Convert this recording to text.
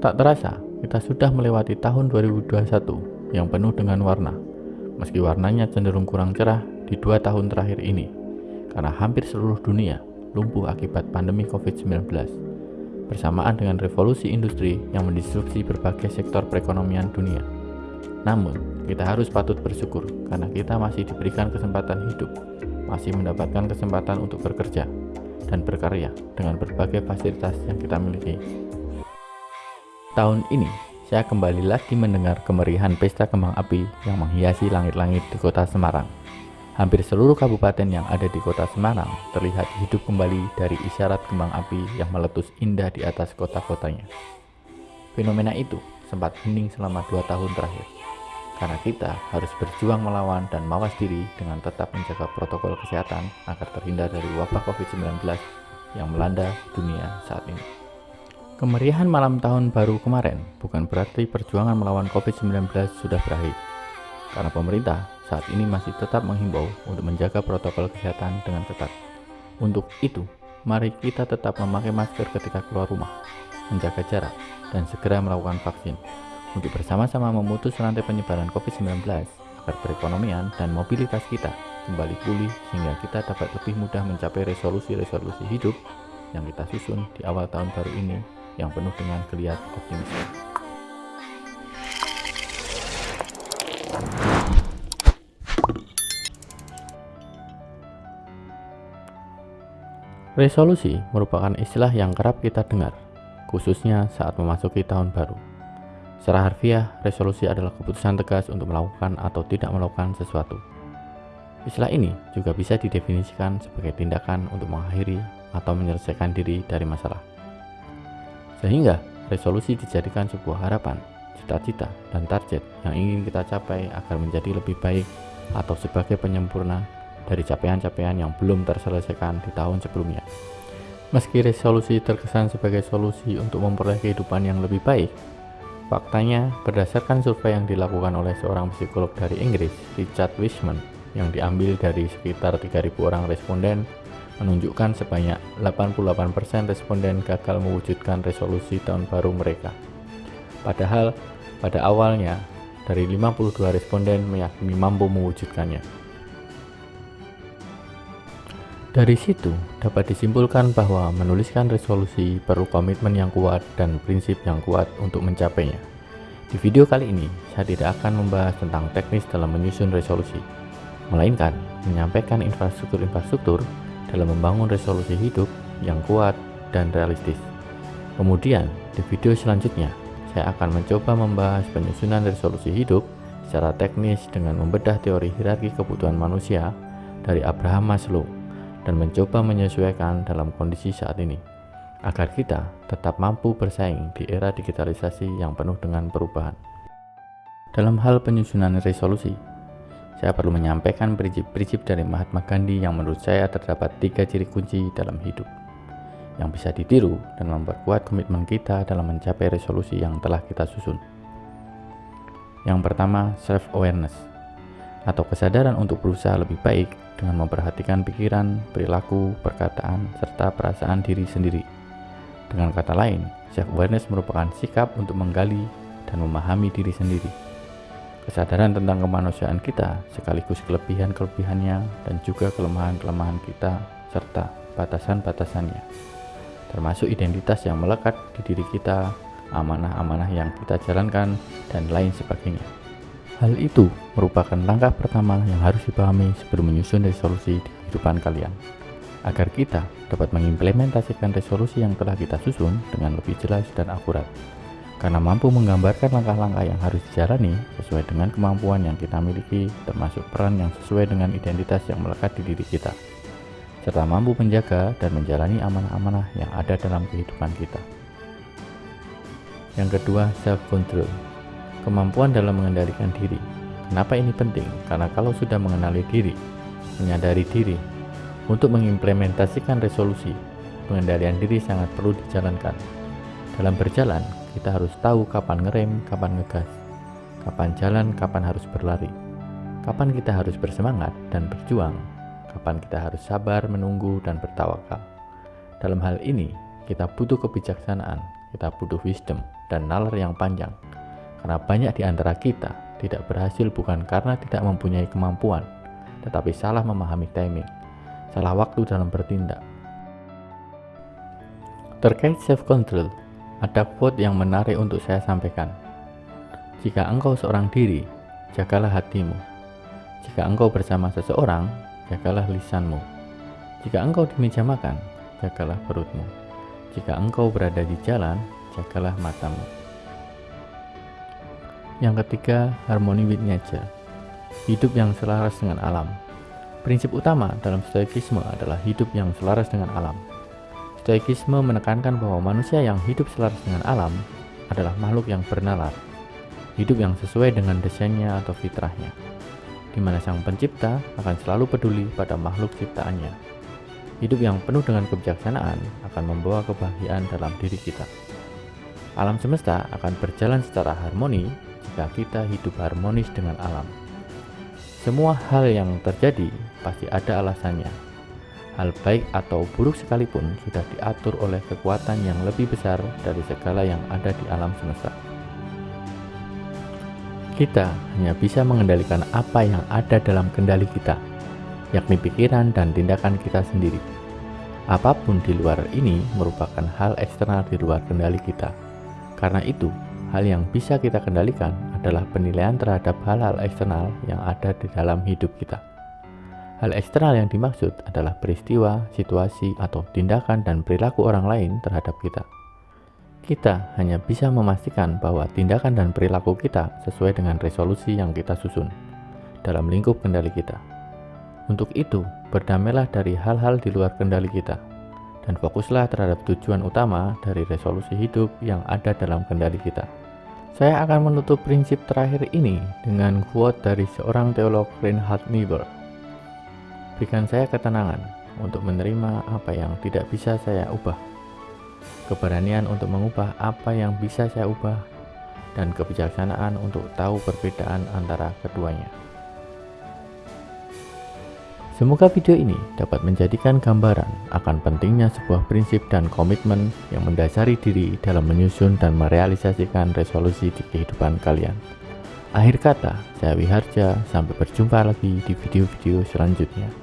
Tak terasa, kita sudah melewati tahun 2021 yang penuh dengan warna. Meski warnanya cenderung kurang cerah di dua tahun terakhir ini, karena hampir seluruh dunia lumpuh akibat pandemi COVID-19, bersamaan dengan revolusi industri yang mendisrupsi berbagai sektor perekonomian dunia. Namun, kita harus patut bersyukur karena kita masih diberikan kesempatan hidup, masih mendapatkan kesempatan untuk bekerja dan berkarya dengan berbagai fasilitas yang kita miliki Tahun ini, saya kembali lagi mendengar kemeriahan pesta kembang api yang menghiasi langit-langit di kota Semarang. Hampir seluruh kabupaten yang ada di kota Semarang terlihat hidup kembali dari isyarat kembang api yang meletus indah di atas kota-kotanya. Fenomena itu sempat hening selama dua tahun terakhir, karena kita harus berjuang melawan dan mawas diri dengan tetap menjaga protokol kesehatan agar terhindar dari wabah COVID-19 yang melanda dunia saat ini. Kemeriahan malam tahun baru kemarin bukan berarti perjuangan melawan COVID-19 sudah berakhir, karena pemerintah saat ini masih tetap menghimbau untuk menjaga protokol kesehatan dengan ketat. Untuk itu, mari kita tetap memakai masker ketika keluar rumah, menjaga jarak, dan segera melakukan vaksin untuk bersama-sama memutus rantai penyebaran COVID-19 agar perekonomian dan mobilitas kita kembali pulih sehingga kita dapat lebih mudah mencapai resolusi-resolusi hidup yang kita susun di awal tahun baru ini yang penuh dengan geliat optimisme. Resolusi merupakan istilah yang kerap kita dengar, khususnya saat memasuki tahun baru. Secara harfiah, resolusi adalah keputusan tegas untuk melakukan atau tidak melakukan sesuatu. Istilah ini juga bisa didefinisikan sebagai tindakan untuk mengakhiri atau menyelesaikan diri dari masalah. Sehingga resolusi dijadikan sebuah harapan, cita-cita, dan target yang ingin kita capai agar menjadi lebih baik atau sebagai penyempurna dari capaian-capaian yang belum terselesaikan di tahun sebelumnya. Meski resolusi terkesan sebagai solusi untuk memperoleh kehidupan yang lebih baik, faktanya berdasarkan survei yang dilakukan oleh seorang psikolog dari Inggris, Richard Wiseman, yang diambil dari sekitar 3.000 orang responden menunjukkan sebanyak 88% responden gagal mewujudkan resolusi tahun baru mereka. Padahal pada awalnya dari 52 responden meyakini mampu mewujudkannya. Dari situ dapat disimpulkan bahwa menuliskan resolusi perlu komitmen yang kuat dan prinsip yang kuat untuk mencapainya. Di video kali ini, saya tidak akan membahas tentang teknis dalam menyusun resolusi, melainkan menyampaikan infrastruktur-infrastruktur dalam membangun resolusi hidup yang kuat dan realistis. Kemudian, di video selanjutnya, saya akan mencoba membahas penyusunan resolusi hidup secara teknis dengan membedah teori hierarki kebutuhan manusia dari Abraham Maslow dan mencoba menyesuaikan dalam kondisi saat ini agar kita tetap mampu bersaing di era digitalisasi yang penuh dengan perubahan. Dalam hal penyusunan resolusi, saya perlu menyampaikan prinsip-prinsip dari Mahatma Gandhi yang menurut saya terdapat tiga ciri kunci dalam hidup yang bisa ditiru dan memperkuat komitmen kita dalam mencapai resolusi yang telah kita susun. Yang pertama, self-awareness atau kesadaran untuk berusaha lebih baik dengan memperhatikan pikiran, perilaku, perkataan, serta perasaan diri sendiri. Dengan kata lain, self-awareness merupakan sikap untuk menggali dan memahami diri sendiri kesadaran tentang kemanusiaan kita sekaligus kelebihan-kelebihannya dan juga kelemahan-kelemahan kita serta batasan-batasannya. Termasuk identitas yang melekat di diri kita amanah-amanah yang kita jalankan dan lain sebagainya. Hal itu merupakan langkah pertama yang harus dipahami sebelum menyusun resolusi di kehidupan kalian agar kita dapat mengimplementasikan resolusi yang telah kita susun dengan lebih jelas dan akurat karena mampu menggambarkan langkah-langkah yang harus dijalani sesuai dengan kemampuan yang kita miliki termasuk peran yang sesuai dengan identitas yang melekat di diri kita. Serta mampu menjaga dan menjalani amanah-amanah yang ada dalam kehidupan kita. Yang kedua self-control. Kemampuan dalam mengendalikan diri. Kenapa ini penting? karena kalau sudah mengenali diri menyadari diri untuk mengimplementasikan resolusi pengendalian diri sangat perlu dijalankan. Dalam berjalan kita harus tahu kapan ngerem, kapan ngegas, kapan jalan, kapan harus berlari, kapan kita harus bersemangat dan berjuang, kapan kita harus sabar menunggu dan bertawakal. Dalam hal ini, kita butuh kebijaksanaan kita butuh wisdom dan nalar yang panjang. Karena banyak di antara kita tidak berhasil bukan karena tidak mempunyai kemampuan, tetapi salah memahami timing, salah waktu dalam bertindak. Terkait self-control, ada quote yang menarik untuk saya sampaikan. Jika engkau seorang diri, jagalah hatimu. Jika engkau bersama seseorang, jagalah lisanmu. Jika engkau di meja makan, jagalah perutmu. Jika engkau berada di jalan, jagalah matamu. Yang ketiga, harmoni with nature. Hidup yang selaras dengan alam. Prinsip utama dalam stoikisme adalah hidup yang selaras dengan alam. Stoikisme menekankan bahwa manusia yang hidup selaras dengan alam adalah makhluk yang bernalar, hidup yang sesuai dengan desainnya atau fitrahnya, di mana sang pencipta akan selalu peduli pada makhluk ciptaannya. Hidup yang penuh dengan kebijaksanaan akan membawa kebahagiaan dalam diri kita. Alam semesta akan berjalan secara harmoni jika kita hidup harmonis dengan alam. Semua hal yang terjadi pasti ada alasannya. Hal baik atau buruk sekalipun sudah diatur oleh kekuatan yang lebih besar dari segala yang ada di alam semesta. Kita hanya bisa mengendalikan apa yang ada dalam kendali kita, yakni pikiran dan tindakan kita sendiri. Apa pun di luar ini merupakan hal eksternal di luar kendali kita. Karena itu, hal yang bisa kita kendalikan adalah penilaian terhadap hal-hal eksternal yang ada di dalam hidup kita. Hal eksternal yang dimaksud adalah peristiwa, situasi, atau tindakan dan perilaku orang lain terhadap kita. Kita hanya bisa memastikan bahwa tindakan dan perilaku kita sesuai dengan resolusi yang kita susun dalam lingkup kendali kita. Untuk itu, berdamailah dari hal-hal di luar kendali kita dan fokuslah terhadap tujuan utama dari resolusi hidup yang ada dalam kendali kita. Saya akan menutup prinsip terakhir ini dengan quote dari seorang teolog Reinhard Niebuhr. Berikan saya ketenangan untuk menerima apa yang tidak bisa saya ubah, keberanian untuk mengubah apa yang bisa saya ubah, dan kebijaksanaan untuk tahu perbedaan antara keduanya. Semoga video ini dapat menjadikan gambaran akan pentingnya sebuah prinsip dan komitmen yang mendasari diri dalam menyusun dan merealisasikan resolusi di kehidupan kalian. Akhir kata, saya Wiharja, sampai berjumpa lagi di video-video selanjutnya.